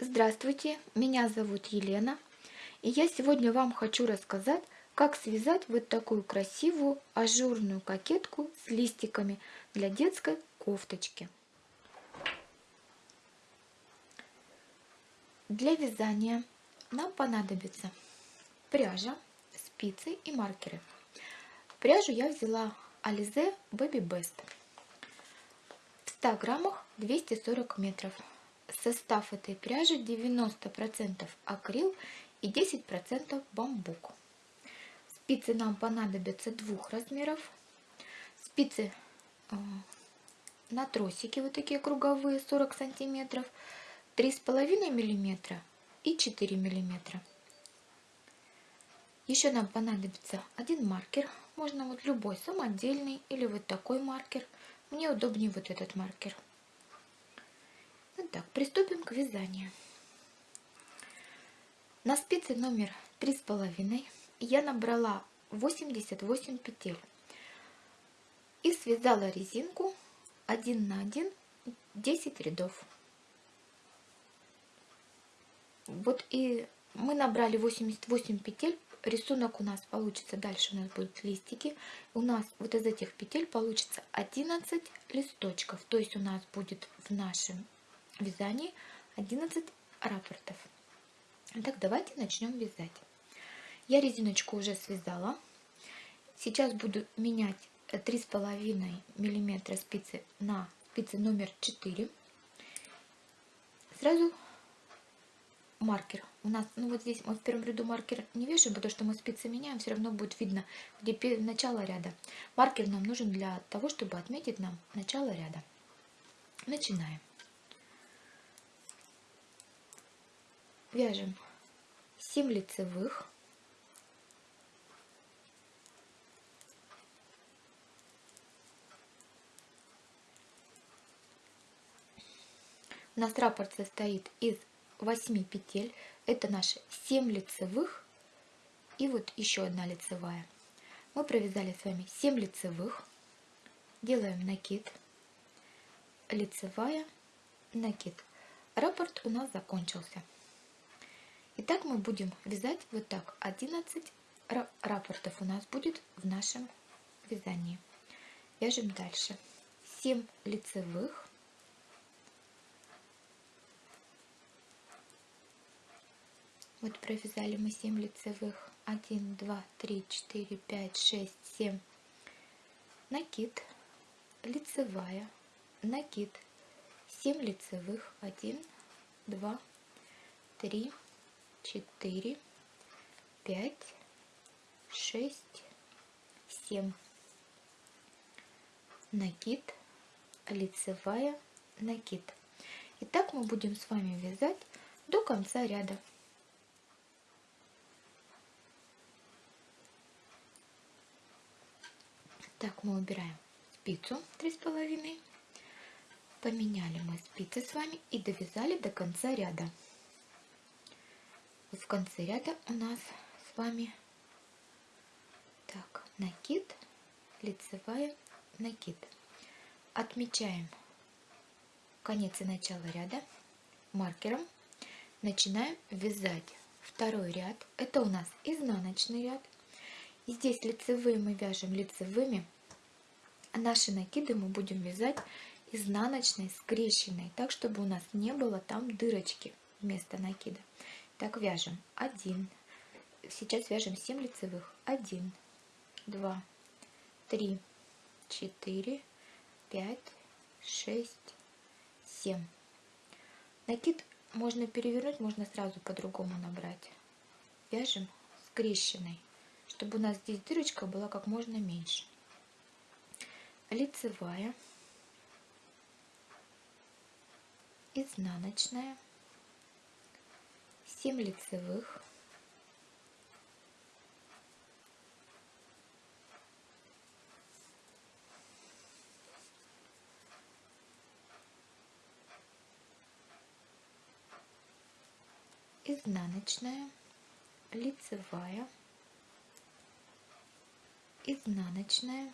Здравствуйте, меня зовут Елена, и я сегодня вам хочу рассказать, как связать вот такую красивую ажурную кокетку с листиками для детской кофточки. Для вязания нам понадобится пряжа, спицы и маркеры. Пряжу я взяла Alize Baby Best. В 100 граммах 240 метров. Состав этой пряжи 90% акрил и 10% бамбук. Спицы нам понадобятся двух размеров. Спицы э, на тросики вот такие круговые 40 сантиметров, 3,5 миллиметра и 4 миллиметра. Еще нам понадобится один маркер, можно вот любой, самодельный или вот такой маркер. Мне удобнее вот этот маркер. Итак, приступим к вязанию. На спице номер три с половиной я набрала 88 петель и связала резинку 1 на 1 10 рядов. Вот и мы набрали 88 петель. Рисунок у нас получится, дальше у нас будут листики. У нас вот из этих петель получится 11 листочков. То есть у нас будет в нашем вязании 11 рапортов. Итак, давайте начнем вязать. Я резиночку уже связала. Сейчас буду менять 3,5 миллиметра спицы на спицы номер 4. Сразу маркер. У нас, ну вот здесь мы в первом ряду маркер не вешаем, потому что мы спицы меняем, все равно будет видно, где начало ряда. Маркер нам нужен для того, чтобы отметить нам начало ряда. Начинаем. Вяжем 7 лицевых. У нас раппорт состоит из 8 петель. Это наши 7 лицевых и вот еще одна лицевая. Мы провязали с вами 7 лицевых. Делаем накид, лицевая, накид. Раппорт у нас закончился. Итак, мы будем вязать вот так. 11 рапортов у нас будет в нашем вязании. Вяжем дальше. 7 лицевых. Вот провязали мы 7 лицевых. 1, 2, 3, 4, 5, 6, 7. Накид, лицевая, накид. 7 лицевых. 1, 2, 3, четыре, пять, шесть, семь. Накид, лицевая, накид. И так мы будем с вами вязать до конца ряда. Так, мы убираем спицу три с половиной. Поменяли мы спицы с вами и довязали до конца ряда в конце ряда у нас с вами. Так накид лицевая накид. Отмечаем конец и начало ряда маркером. Начинаем вязать второй ряд. Это у нас изнаночный ряд. И здесь лицевые мы вяжем лицевыми. А наши накиды мы будем вязать изнаночной скрещенной так чтобы у нас не было там дырочки вместо накида так, вяжем 1. Сейчас вяжем 7 лицевых. 1, 2, 3, 4, 5, 6, 7. Накид можно перевернуть, можно сразу по-другому набрать. Вяжем скрещенной, чтобы у нас здесь дырочка была как можно меньше. Лицевая, изнаночная, 7 лицевых, изнаночная, лицевая, изнаночная,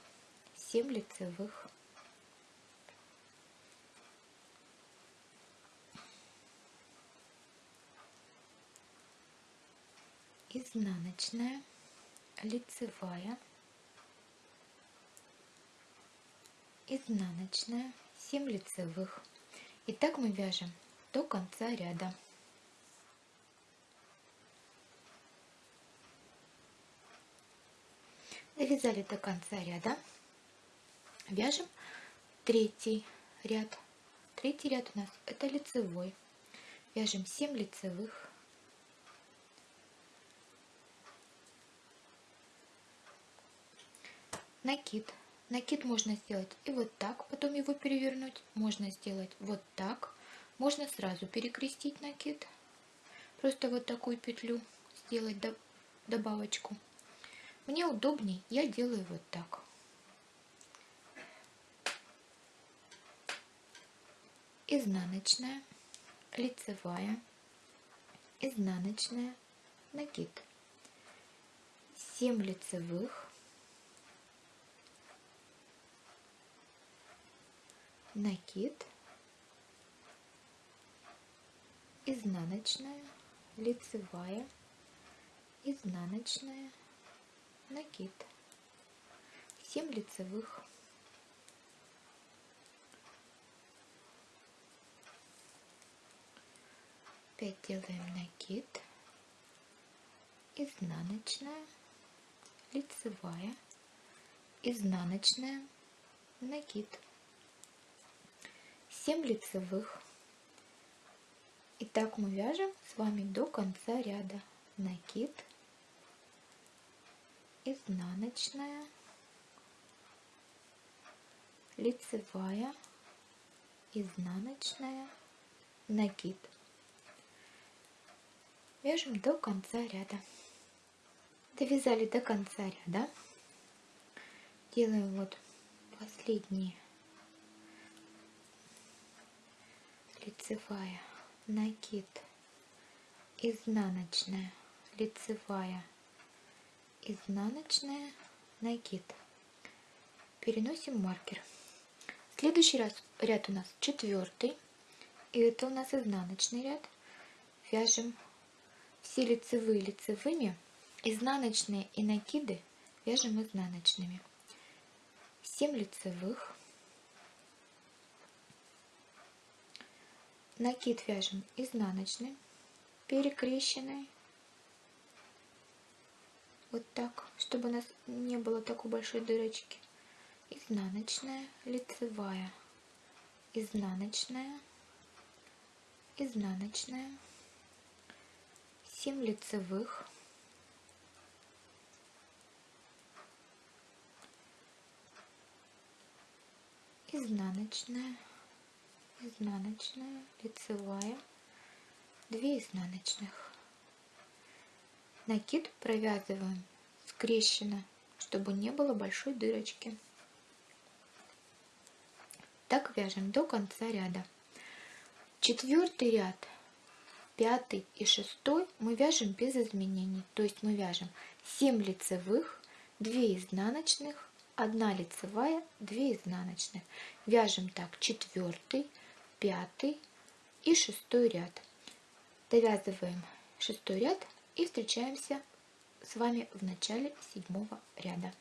7 лицевых, изнаночная, лицевая, изнаночная, 7 лицевых. И так мы вяжем до конца ряда. Довязали до конца ряда. Вяжем третий ряд. Третий ряд у нас это лицевой. Вяжем 7 лицевых. Накид. Накид можно сделать и вот так, потом его перевернуть. Можно сделать вот так. Можно сразу перекрестить накид. Просто вот такую петлю сделать добавочку. Мне удобней, я делаю вот так. Изнаночная, лицевая, изнаночная, накид. 7 лицевых, накид, изнаночная, лицевая, изнаночная, накид, 7 лицевых, опять делаем накид, изнаночная, лицевая, изнаночная, накид, 7 лицевых. И так мы вяжем с вами до конца ряда. Накид, изнаночная, лицевая, изнаночная, накид. Вяжем до конца ряда. Довязали до конца ряда. Делаем вот последние лицевая, накид, изнаночная, лицевая, изнаночная, накид. Переносим маркер. Следующий раз, ряд у нас четвертый, и это у нас изнаночный ряд. Вяжем все лицевые лицевыми, изнаночные и накиды вяжем изнаночными. 7 лицевых, накид вяжем изнаночный, перекрещенный, вот так, чтобы у нас не было такой большой дырочки. Изнаночная, лицевая, изнаночная, изнаночная, 7 лицевых, изнаночная, изнаночная, лицевая, 2 изнаночных. Накид провязываем скрещенно, чтобы не было большой дырочки. Так вяжем до конца ряда. Четвертый ряд, пятый и шестой мы вяжем без изменений. То есть мы вяжем 7 лицевых, 2 изнаночных, 1 лицевая, 2 изнаночных. Вяжем так четвертый, пятый и шестой ряд. Довязываем шестой ряд и встречаемся с вами в начале седьмого ряда.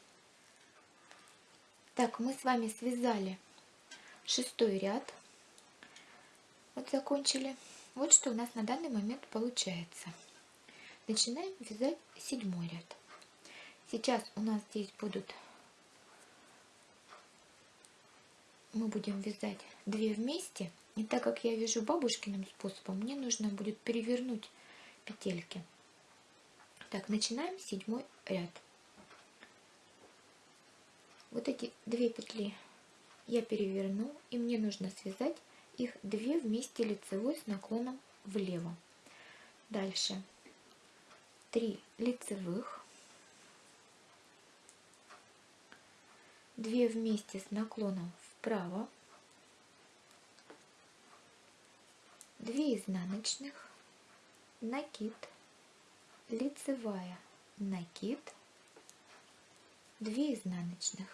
Так, мы с вами связали шестой ряд. Вот закончили. Вот что у нас на данный момент получается. Начинаем вязать седьмой ряд. Сейчас у нас здесь будут мы будем вязать две вместе. И так как я вяжу бабушкиным способом, мне нужно будет перевернуть петельки. Так, начинаем седьмой ряд. Вот эти две петли я переверну, и мне нужно связать их две вместе лицевой с наклоном влево. Дальше 3 лицевых, 2 вместе с наклоном вправо, 2 изнаночных, накид, лицевая, накид, 2 изнаночных.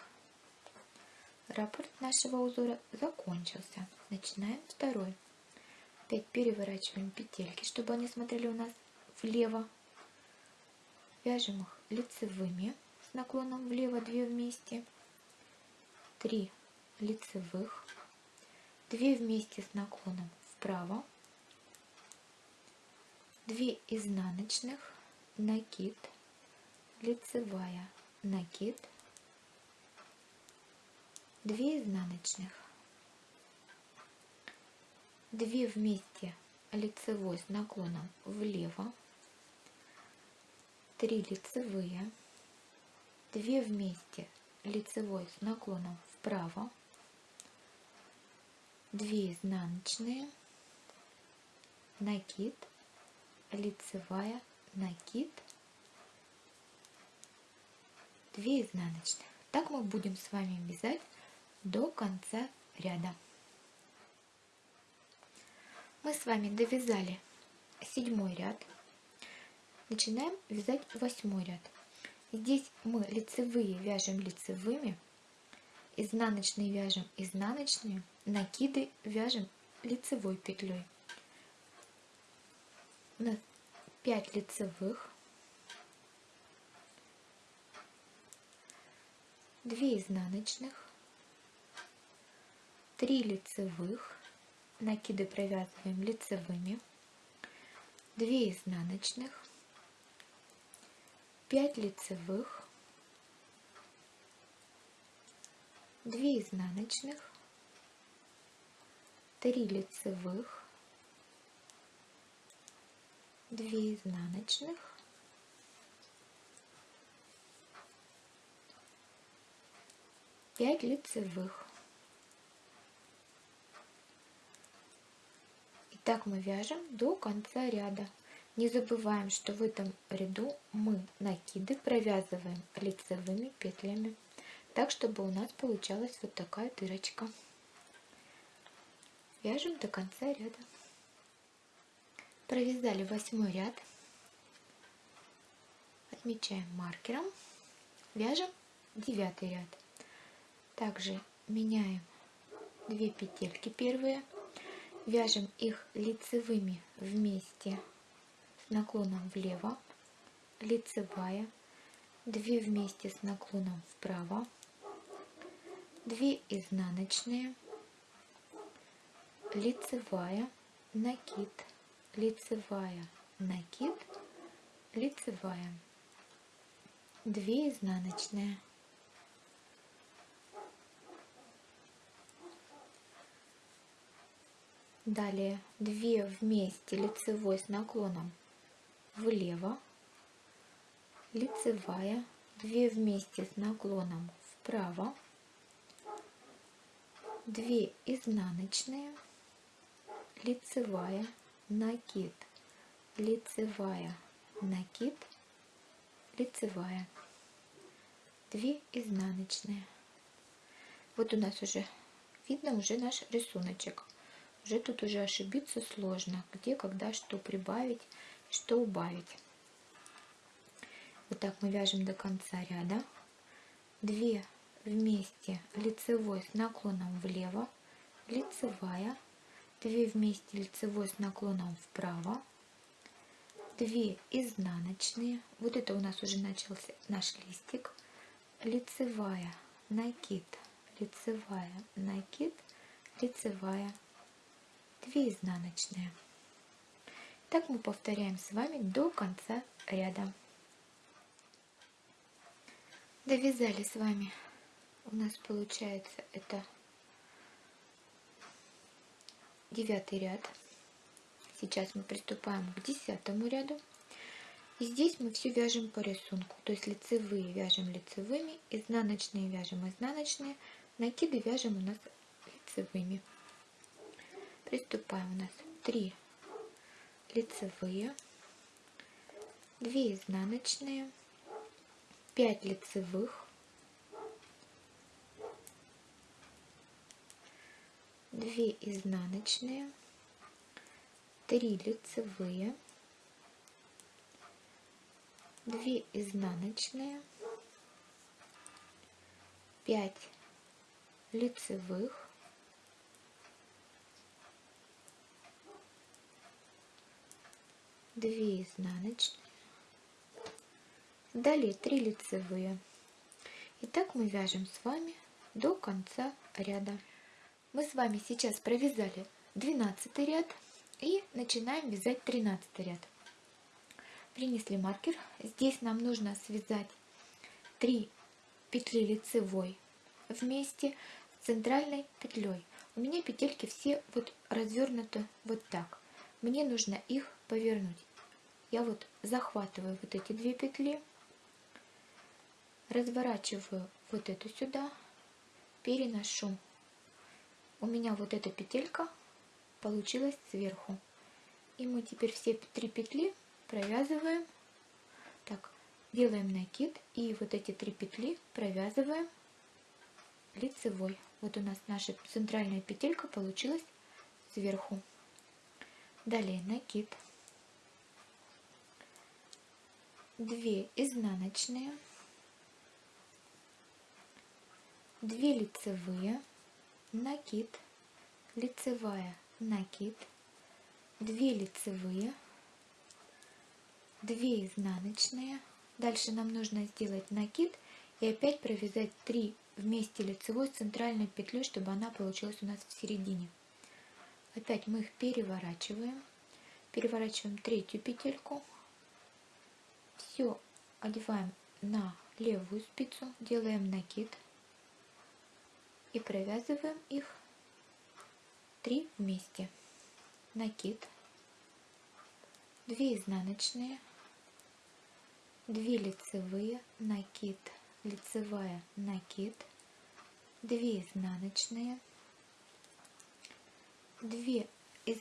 Раппорт нашего узора закончился. Начинаем второй. Опять переворачиваем петельки, чтобы они смотрели у нас влево. вяжем их лицевыми с наклоном влево 2 вместе, 3 лицевых, 2 вместе с наклоном вправо, 2 изнаночных, накид, лицевая, накид, 2 изнаночных, 2 вместе лицевой с наклоном влево, 3 лицевые, 2 вместе лицевой с наклоном вправо, 2 изнаночные, накид, лицевая, накид, 2 изнаночных. Так мы будем с вами вязать до конца ряда. Мы с вами довязали седьмой ряд. Начинаем вязать восьмой ряд. Здесь мы лицевые вяжем лицевыми, изнаночные вяжем изнаночные, накиды вяжем лицевой петлей. У нас 5 лицевых, 2 изнаночных, 3 лицевых, накиды провязываем лицевыми, 2 изнаночных, 5 лицевых, 2 изнаночных, 3 лицевых, 2 изнаночных, 5 лицевых. Так мы вяжем до конца ряда. Не забываем, что в этом ряду мы накиды провязываем лицевыми петлями, так чтобы у нас получалась вот такая дырочка. Вяжем до конца ряда. Провязали восьмой ряд. Отмечаем маркером. Вяжем девятый ряд. Также меняем две петельки первые Вяжем их лицевыми вместе с наклоном влево, лицевая, 2 вместе с наклоном вправо, 2 изнаночные, лицевая, накид, лицевая, накид, лицевая, 2 изнаночные, Далее 2 вместе лицевой с наклоном влево, лицевая, 2 вместе с наклоном вправо, 2 изнаночные, лицевая, накид, лицевая, накид, лицевая, 2 изнаночные. Вот у нас уже видно уже наш рисуночек. Уже тут уже ошибиться сложно, где, когда, что прибавить, что убавить. Вот так мы вяжем до конца ряда. 2 вместе лицевой с наклоном влево, лицевая, 2 вместе лицевой с наклоном вправо, 2 изнаночные, вот это у нас уже начался наш листик, лицевая, накид, лицевая, накид, лицевая, 2 изнаночные. Так мы повторяем с вами до конца ряда. Довязали с вами. У нас получается это девятый ряд. Сейчас мы приступаем к десятому ряду. И здесь мы все вяжем по рисунку. То есть лицевые вяжем лицевыми, изнаночные вяжем изнаночные, накиды вяжем у нас лицевыми. Приступаем у нас 3 лицевые, 2 изнаночные, 5 лицевых, 2 изнаночные, 3 лицевые, 2 изнаночные, 5 лицевых, 2 изнаночные, далее 3 лицевые. И так мы вяжем с вами до конца ряда. Мы с вами сейчас провязали 12 ряд и начинаем вязать 13 ряд. Принесли маркер. Здесь нам нужно связать 3 петли лицевой вместе с центральной петлей. У меня петельки все вот развернуты вот так. Мне нужно их повернуть. Я вот захватываю вот эти две петли, разворачиваю вот эту сюда, переношу. У меня вот эта петелька получилась сверху. И мы теперь все три петли провязываем. Так, делаем накид и вот эти три петли провязываем лицевой. Вот у нас наша центральная петелька получилась сверху. Далее накид. 2 изнаночные, 2 лицевые, накид, лицевая, накид, 2 лицевые, 2 изнаночные. Дальше нам нужно сделать накид и опять провязать 3 вместе лицевой центральной петлей, чтобы она получилась у нас в середине. Опять мы их переворачиваем. Переворачиваем третью петельку. Все одеваем на левую спицу, делаем накид и провязываем их 3 вместе. Накид, 2 изнаночные, 2 лицевые, накид, лицевая, накид, 2 изнаночные, 2 из...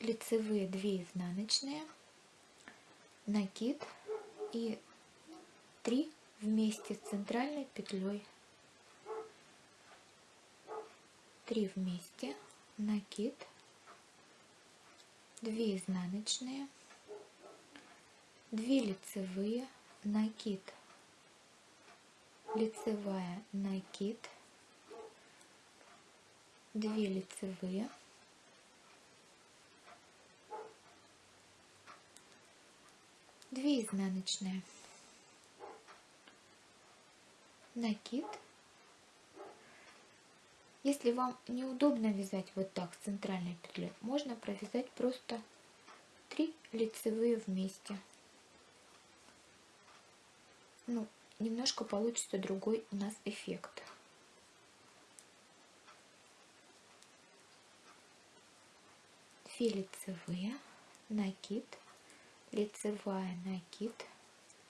лицевые, 2 изнаночные, накид. И 3 вместе с центральной петлей 3 вместе. Накид. 2 изнаночные. 2 лицевые. Накид. Лицевая накид. 2 лицевые. Две изнаночные. Накид если вам неудобно вязать вот так с центральной петлей можно провязать просто 3 лицевые вместе ну немножко получится другой у нас эффект. Две лицевые, накид, лицевая, накид,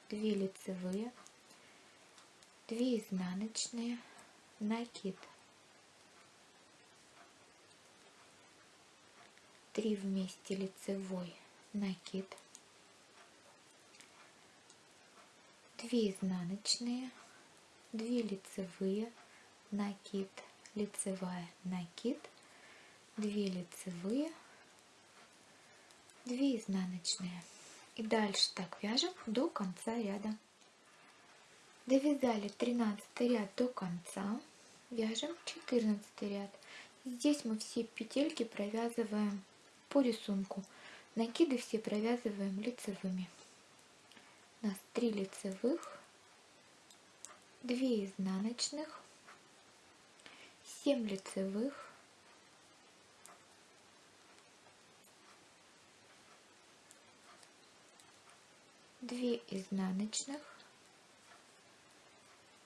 две лицевые, две изнаночные, накид, три вместе лицевой, накид, 2 изнаночные, 2 лицевые, накид, лицевая, накид, 2 лицевые, 2 изнаночные. И дальше так вяжем до конца ряда. Довязали 13 ряд до конца, вяжем 14 ряд. Здесь мы все петельки провязываем по рисунку. Накиды все провязываем лицевыми у нас 3 лицевых, 2 изнаночных, 7 лицевых, две изнаночных,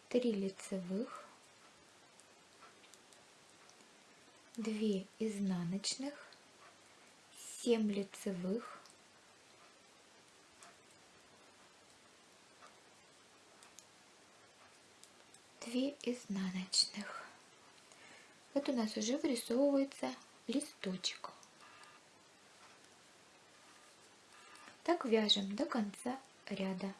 три лицевых, две изнаночных, семь лицевых, 2 изнаночных. Вот у нас уже вырисовывается листочек. Так вяжем до конца ряда.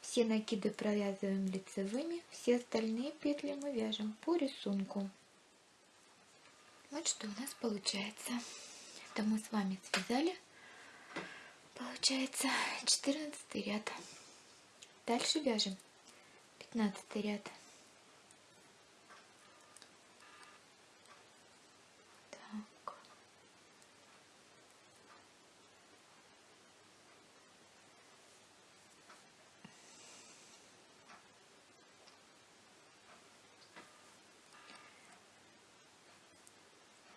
Все накиды провязываем лицевыми, все остальные петли мы вяжем по рисунку. Вот что у нас получается. Это мы с вами связали. Получается 14 ряд. Дальше вяжем 15 ряд.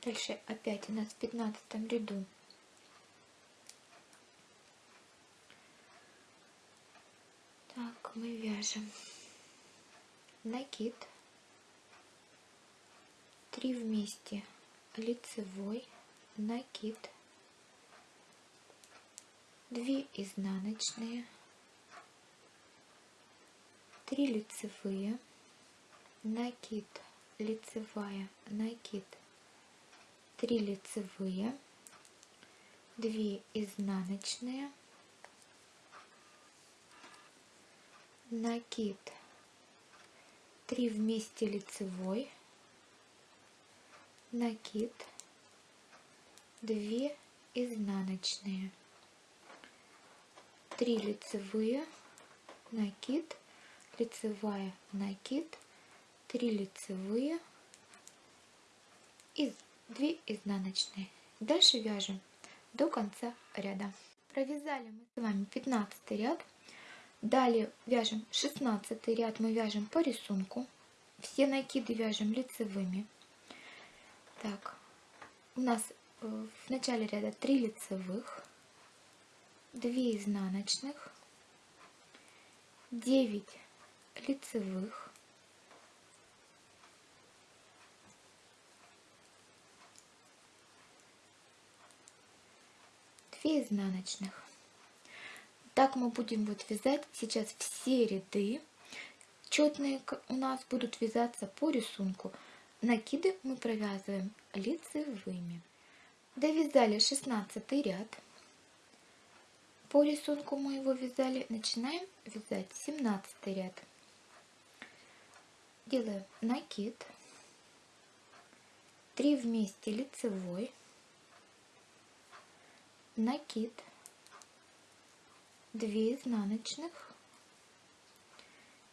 Дальше опять у нас в пятнадцатом ряду. Так, мы вяжем. Накид, три вместе. Лицевой, накид, две изнаночные, три лицевые, накид, лицевая, накид, три лицевые, две изнаночные, накид 3 вместе лицевой. Накид 2 изнаночные. 3 лицевые накид лицевая накид 3 лицевые и 2 изнаночные дальше вяжем до конца ряда провязали мы с вами 15 ряд Далее вяжем 16 ряд, мы вяжем по рисунку. Все накиды вяжем лицевыми. Так, у нас э, в начале ряда 3 лицевых, 2 изнаночных, 9 лицевых, две изнаночных так мы будем вот вязать сейчас все ряды. Четные у нас будут вязаться по рисунку. Накиды мы провязываем лицевыми. Довязали 16 ряд. По рисунку мы его вязали. Начинаем вязать 17 ряд. Делаем накид. 3 вместе лицевой. Накид 2 изнаночных,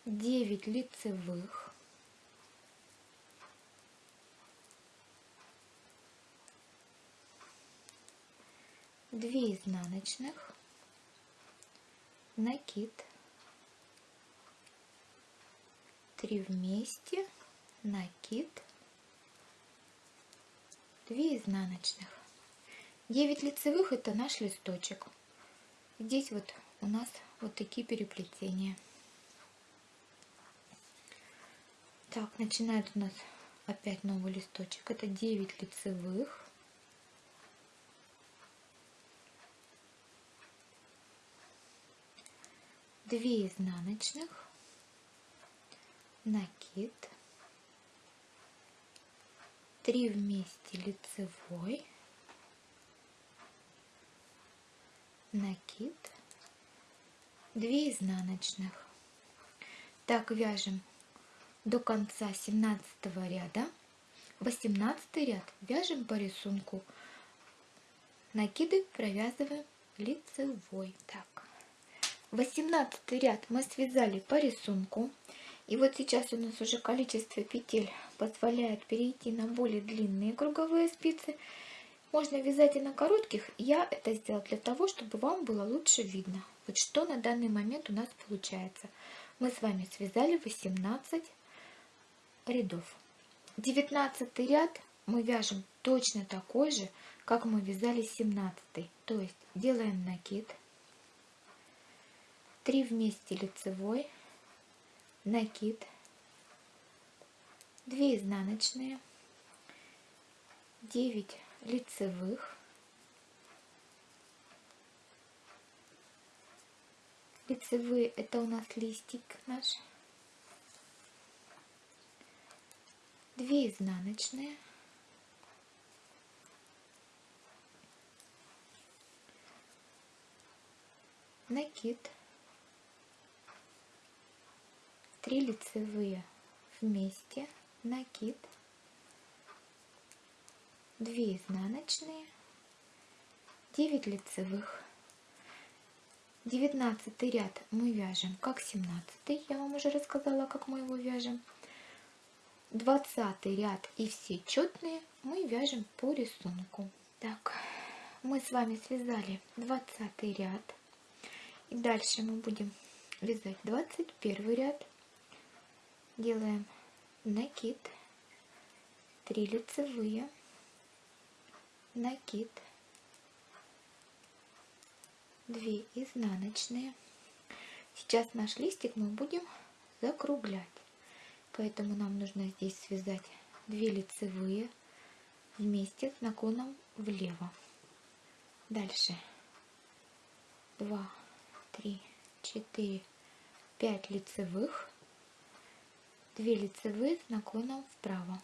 9 лицевых, две изнаночных, накид, 3 вместе, накид, 2 изнаночных. 9 лицевых это наш листочек. Здесь вот у нас вот такие переплетения. Так, начинает у нас опять новый листочек. Это 9 лицевых. Две изнаночных, накид, три вместе лицевой, накид 2 изнаночных. Так вяжем до конца 17 ряда. 18 ряд вяжем по рисунку. Накиды провязываем лицевой. Так. 18 ряд мы связали по рисунку. И вот сейчас у нас уже количество петель позволяет перейти на более длинные круговые спицы. Можно вязать и на коротких. Я это сделала для того, чтобы вам было лучше видно. Вот что на данный момент у нас получается. Мы с вами связали 18 рядов. 19 ряд мы вяжем точно такой же, как мы вязали 17. То есть делаем накид. 3 вместе лицевой, накид, 2 изнаночные, 9 лицевых, лицевые это у нас листик наш, две изнаночные, накид, три лицевые вместе, накид, 2 изнаночные, 9 лицевых. 19 ряд мы вяжем как 17 я вам уже рассказала, как мы его вяжем. 20 ряд и все четные мы вяжем по рисунку. Так, мы с вами связали 20 ряд. И дальше мы будем вязать 21 ряд. Делаем накид, 3 лицевые, накид, 2 изнаночные. Сейчас наш листик мы будем закруглять, поэтому нам нужно здесь связать 2 лицевые вместе с наклоном влево. Дальше. 2, 3, 4, 5 лицевых, 2 лицевые с наклоном вправо,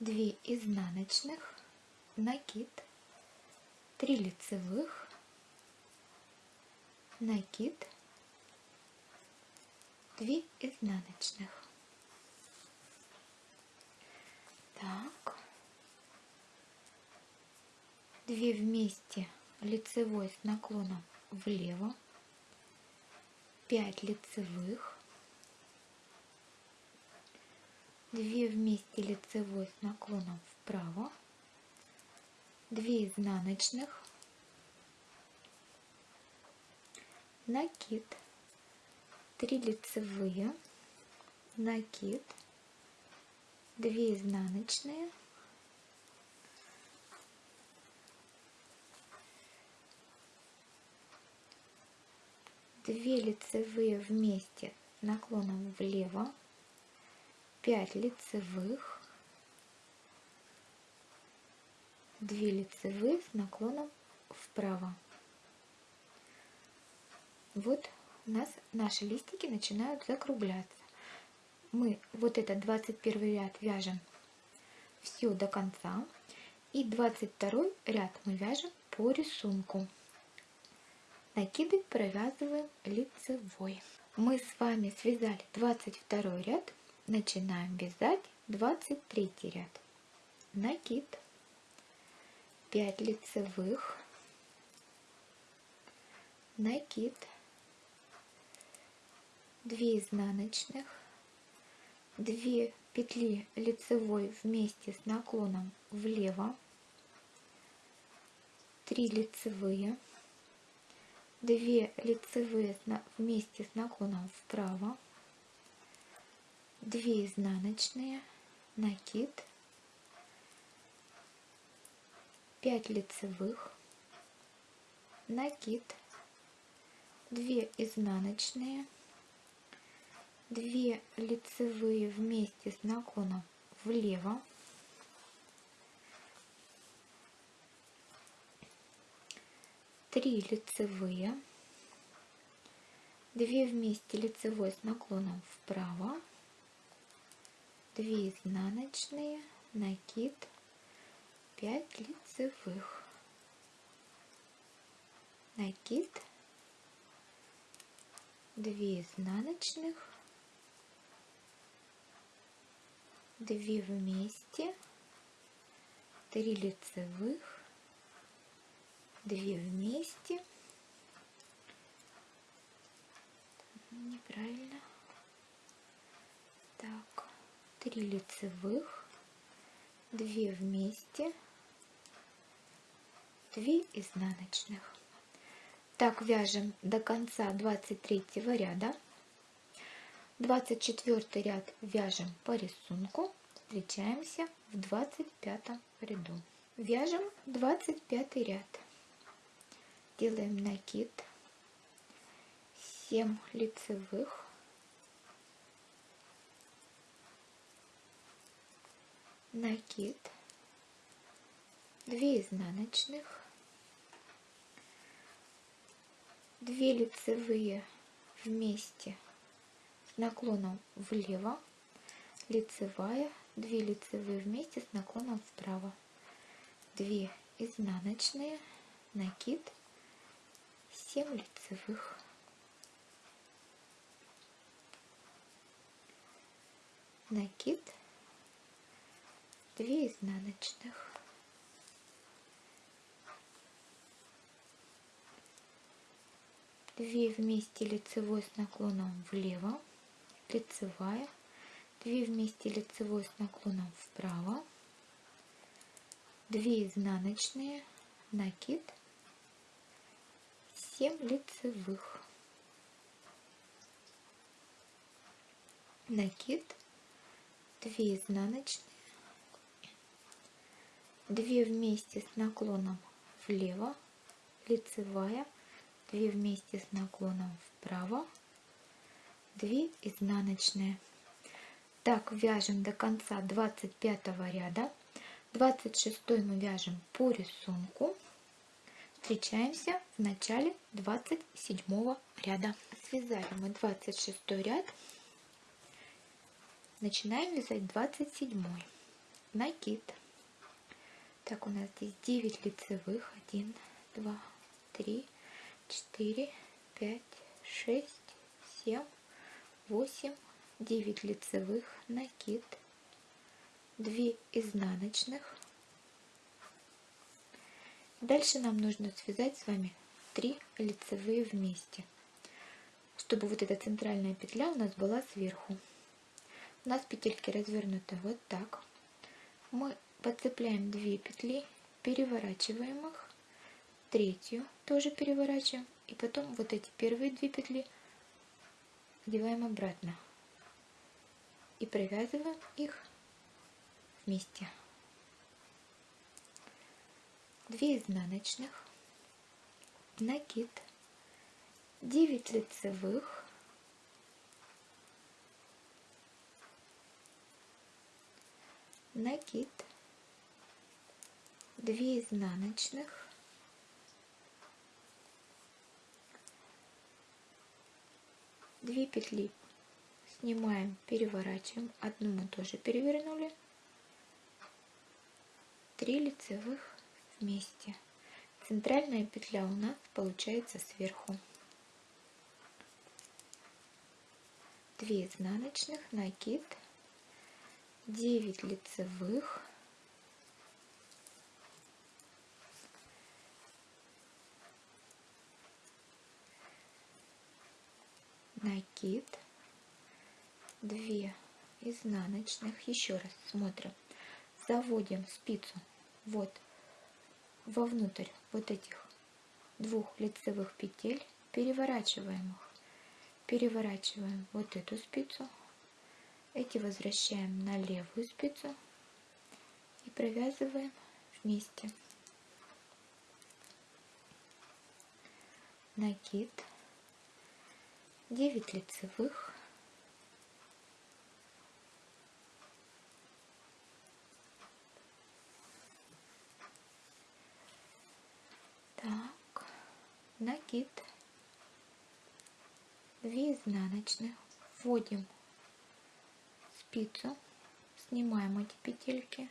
2 изнаночных, накид, 3 лицевых, накид, 2 изнаночных. Так. 2 вместе лицевой с наклоном влево, 5 лицевых, 2 вместе лицевой с наклоном вправо, 2 изнаночных, накид, 3 лицевые, накид, 2 изнаночные, две лицевые вместе наклоном влево, 5 лицевых, 2 лицевые с наклоном вправо. Вот у нас наши листики начинают закругляться. Мы вот этот 21 ряд вяжем все до конца. И 22 ряд мы вяжем по рисунку. Накиды провязываем лицевой. Мы с вами связали 22 ряд. Начинаем вязать 23 ряд. Накид. 5 лицевых. Накид. 2 изнаночных. 2 петли лицевой вместе с наклоном влево. 3 лицевые 2 лицевые вместе с наклоном вправо, 2 изнаночные, накид, 5 лицевых, накид, 2 изнаночные, 2 лицевые вместе с наклоном влево, 3 лицевые, 2 вместе лицевой с наклоном вправо, 2 изнаночные, накид, 5 лицевых, накид, 2 изнаночных, 2 вместе, 3 лицевых, 2 вместе. Неправильно. Так, 3 лицевых, 2 вместе, 2 изнаночных. Так вяжем до конца 23 ряда. 24 ряд вяжем по рисунку. Встречаемся в 25 ряду. Вяжем 25 ряд делаем накид 7 лицевых накид. 2 изнаночных. 2 лицевые вместе с наклоном влево. Лицевая. 2 лицевые вместе с наклоном вправо. 2 изнаночные. Накид. 7 лицевых. Накид 2 изнаночных. Две вместе лицевой с наклоном влево, лицевая, две вместе лицевой с наклоном вправо, две изнаночные, накид. 7 лицевых. Накид. 2 изнаночные, 2 вместе с наклоном влево, лицевая, 2 вместе с наклоном вправо, 2 изнаночные. Так вяжем до конца 25 ряда. 26 мы вяжем по рисунку. Встречаемся в начале 27 ряда. Связали мы 26 ряд. Начинаем вязать 27 накид. Так, у нас здесь 9 лицевых. 1, 2, 3, 4, 5, 6, 7, 8, 9 лицевых, накид, 2 изнаночных. Дальше нам нужно связать с вами 3 лицевые вместе, чтобы вот эта центральная петля у нас была сверху. У нас петельки развернуты вот так. Мы подцепляем 2 петли, переворачиваем их, третью тоже переворачиваем, и потом вот эти первые две петли одеваем обратно. И провязываем их вместе. 2 изнаночных, накид, 9 лицевых, накид, 2 изнаночных, две петли снимаем переворачиваем. Одну мы тоже перевернули. 3 лицевых вместе. Центральная петля у нас получается сверху. 2 изнаночных накид. 9 лицевых накид 2 изнаночных. Еще раз смотрим. Заводим спицу вот вовнутрь вот этих двух лицевых петель. Переворачиваем их. Переворачиваем вот эту спицу. Эти возвращаем на левую спицу и провязываем вместе. Накид 9 лицевых. Так накид 2 изнаночных. Вводим спицу. Снимаем эти петельки.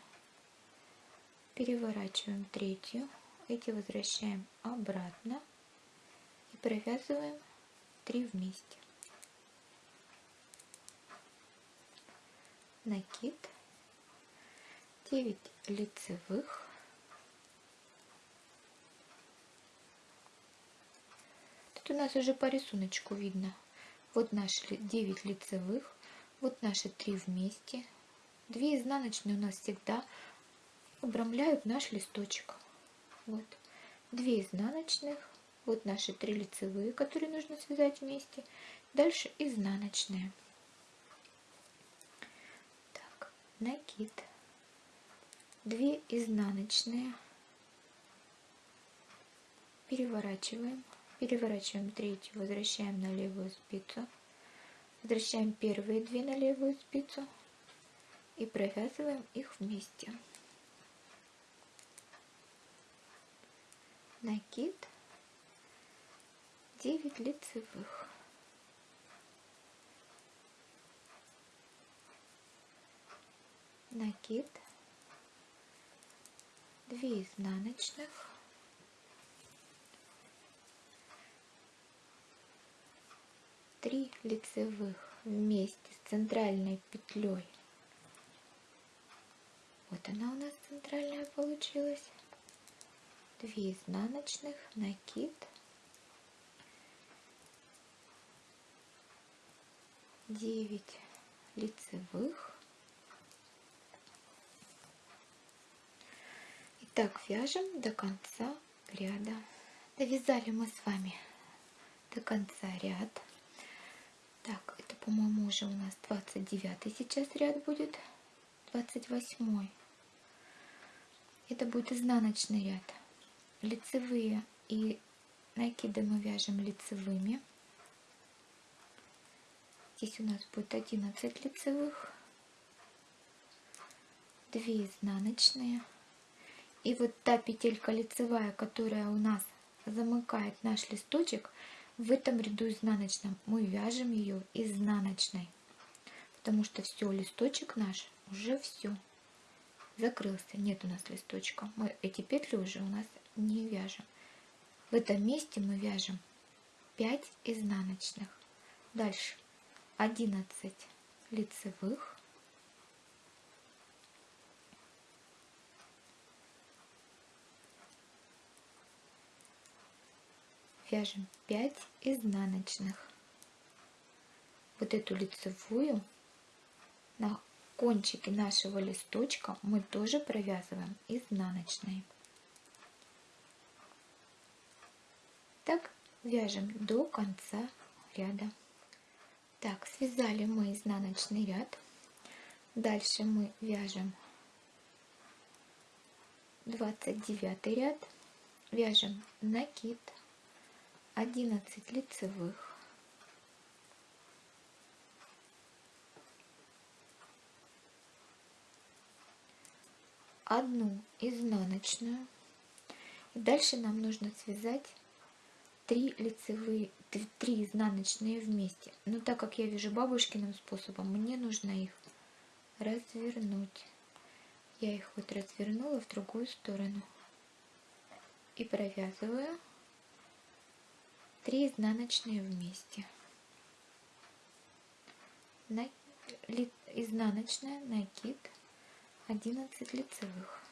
Переворачиваем третью. Эти возвращаем обратно. И провязываем 3 вместе. Накид, 9 лицевых, Тут у нас уже по рисунку видно. Вот наши 9 лицевых, вот наши 3 вместе. 2 изнаночные у нас всегда обрамляют наш листочек. Вот. 2 изнаночных, вот наши три лицевые, которые нужно связать вместе. Дальше изнаночные. Так, накид. Две изнаночные. Переворачиваем. Переворачиваем третью, возвращаем на левую спицу. Возвращаем первые две на левую спицу и провязываем их вместе. Накид 9 лицевых. Накид, 2 изнаночных, три лицевых вместе с центральной петлей. Вот она у нас центральная получилась. 2 изнаночных, накид, 9 лицевых. Итак, вяжем до конца ряда. Довязали мы с вами до конца ряд. Так, это, по-моему, уже у нас 29 сейчас ряд будет, 28. Это будет изнаночный ряд. Лицевые и накиды мы вяжем лицевыми. Здесь у нас будет 11 лицевых, 2 изнаночные. И вот та петелька лицевая, которая у нас замыкает наш листочек, в этом ряду изнаночном мы вяжем ее изнаночной. Потому что все, листочек наш уже все закрылся. Нет у нас листочка. Мы эти петли уже у нас не вяжем. В этом месте мы вяжем 5 изнаночных. Дальше 11 лицевых. Вяжем 5 изнаночных. Вот эту лицевую на кончике нашего листочка мы тоже провязываем изнаночной. Так вяжем до конца ряда. Так, связали мы изнаночный ряд. Дальше мы вяжем 29 ряд. Вяжем накид 11 лицевых. одну изнаночную. Дальше нам нужно связать 3 лицевые, 3 изнаночные вместе. Но так как я вяжу бабушкиным способом, мне нужно их развернуть. Я их вот развернула в другую сторону. И провязываю 3 изнаночные вместе. На, ли, изнаночная, накид, 11 лицевых.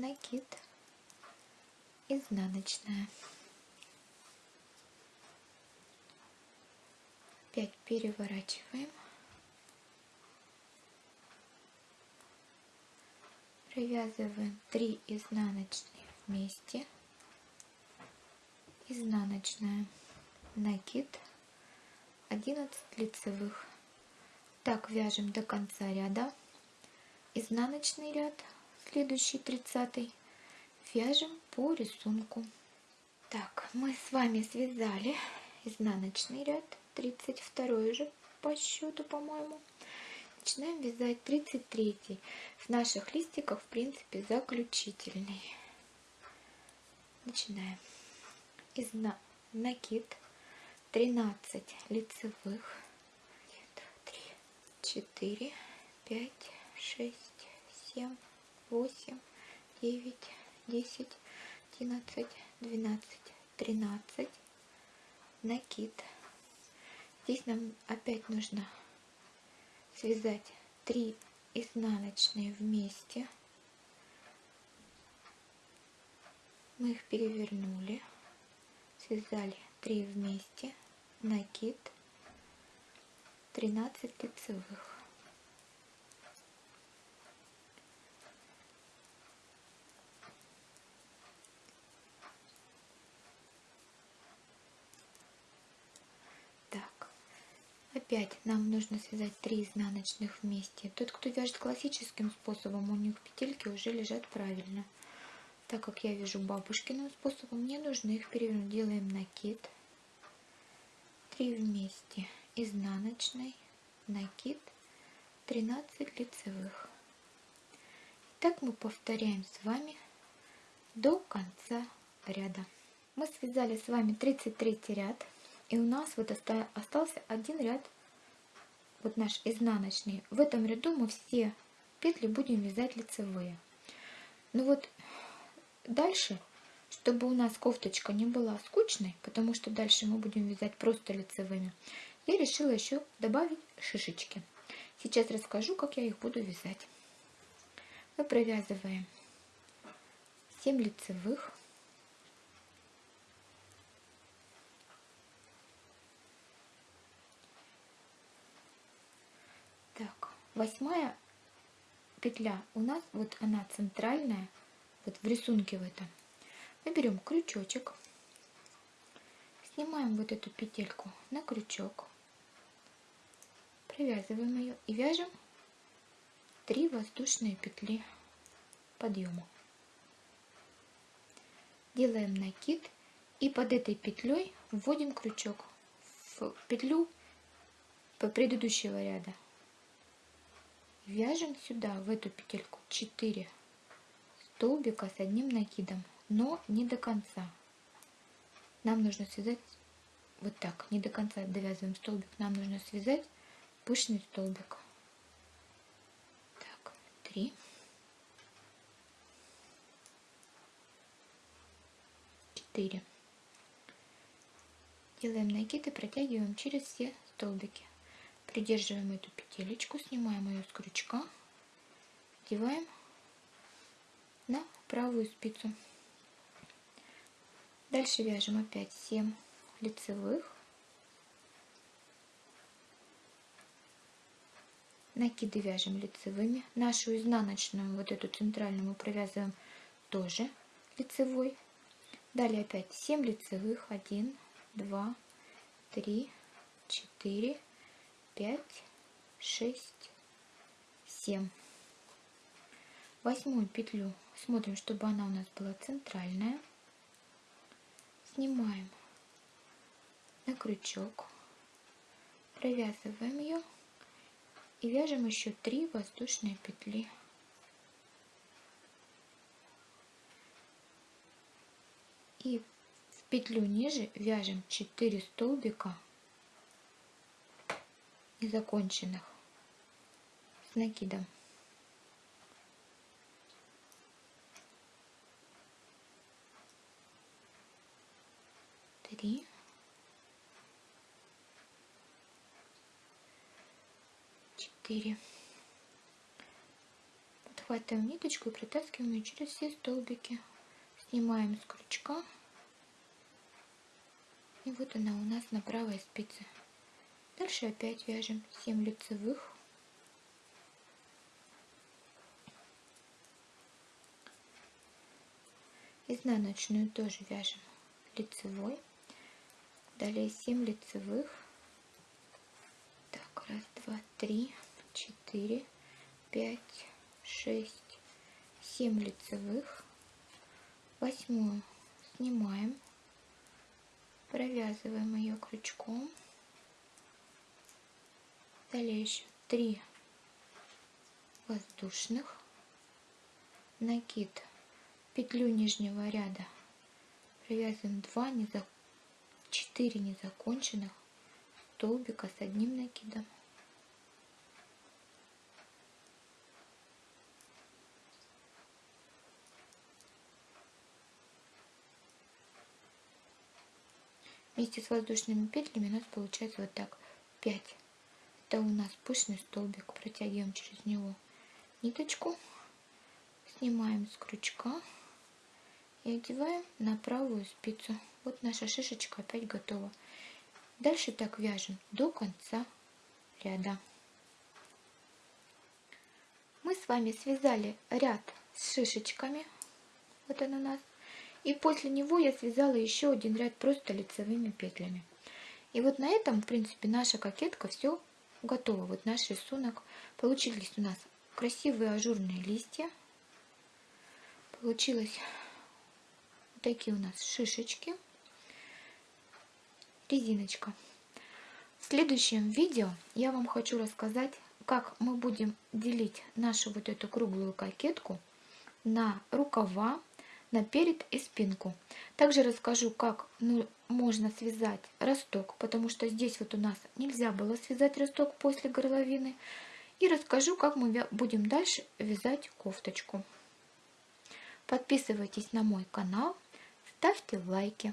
Накид, изнаночная. 5 переворачиваем. Провязываем 3 изнаночные вместе. Изнаночная, накид, 11 лицевых. Так вяжем до конца ряда. Изнаночный ряд, следующий 30 вяжем по рисунку. Так мы с вами связали изнаночный ряд 32 уже по счету по моему начинаем вязать 33 в наших листиках в принципе заключительный. Начинаем. Изна накид. 13 лицевых. 1 2 3 4 5 6 7 восемь, девять, десять, одиннадцать, двенадцать, тринадцать. Накид. Здесь нам опять нужно связать три изнаночные вместе. Мы их перевернули, связали три вместе, накид, 13 лицевых. Опять нам нужно связать 3 изнаночных вместе. Тот, кто вяжет классическим способом, у них петельки уже лежат правильно. Так как я вяжу бабушкиным способом, мне нужно их перевернуть. Делаем накид. 3 вместе изнаночной, накид, 13 лицевых. Так мы повторяем с вами до конца ряда. Мы связали с вами 33 ряд. И у нас вот остался один ряд, вот наш изнаночный. В этом ряду мы все петли будем вязать лицевые. Ну вот дальше, чтобы у нас кофточка не была скучной, потому что дальше мы будем вязать просто лицевыми, я решила еще добавить шишечки. Сейчас расскажу, как я их буду вязать. Мы провязываем 7 лицевых восьмая петля у нас вот она центральная вот в рисунке в этом мы берем крючочек снимаем вот эту петельку на крючок провязываем ее и вяжем 3 воздушные петли подъема. Делаем накид и под этой петлей вводим крючок в петлю предыдущего ряда. Вяжем сюда, в эту петельку, 4 столбика с одним накидом, но не до конца. Нам нужно связать вот так, не до конца довязываем столбик, нам нужно связать пышный столбик. Так, 3. 4. Делаем накид и протягиваем через все столбики. Придерживаем эту петелечку, снимаем ее с крючка, одеваем на правую спицу. Дальше вяжем опять 7 лицевых. Накиды вяжем лицевыми. Нашу изнаночную, вот эту центральную мы провязываем тоже лицевой. Далее опять 7 лицевых. 1, 2, 3, 4, 5, 6, 7. Восьмую петлю смотрим, чтобы она у нас была центральная. Снимаем на крючок, провязываем ее и вяжем еще 3 воздушные петли. И в петлю ниже вяжем 4 столбика незаконченных с накидом. Три. Четыре. Подхватываем ниточку и протаскиваем ее через все столбики. Снимаем с крючка. И вот она у нас на правой спице. Дальше опять вяжем 7 лицевых. Изнаночную тоже вяжем лицевой. Далее 7 лицевых. Так, раз, два, три, четыре, пять, шесть, семь лицевых. Восьмую снимаем, провязываем ее крючком Далее еще 3 воздушных, накид, петлю нижнего ряда. Привязываем 2 незак... 4 незаконченных столбика с одним накидом. Вместе с воздушными петлями у нас получается вот так. 5 это у нас пышный столбик. Протягиваем через него ниточку, снимаем с крючка и одеваем на правую спицу. Вот наша шишечка опять готова. Дальше так вяжем до конца ряда. Мы с вами связали ряд с шишечками. Вот он у нас. И после него я связала еще один ряд просто лицевыми петлями. И вот на этом, в принципе, наша кокетка все готово. Вот наш рисунок. Получились у нас красивые ажурные листья. Получилось вот такие у нас шишечки. Резиночка. В следующем видео я вам хочу рассказать, как мы будем делить нашу вот эту круглую кокетку на рукава, на перед и спинку. Также расскажу, как ну, можно связать росток, потому что здесь вот у нас нельзя было связать росток после горловины. И расскажу, как мы будем дальше вязать кофточку. Подписывайтесь на мой канал, ставьте лайки.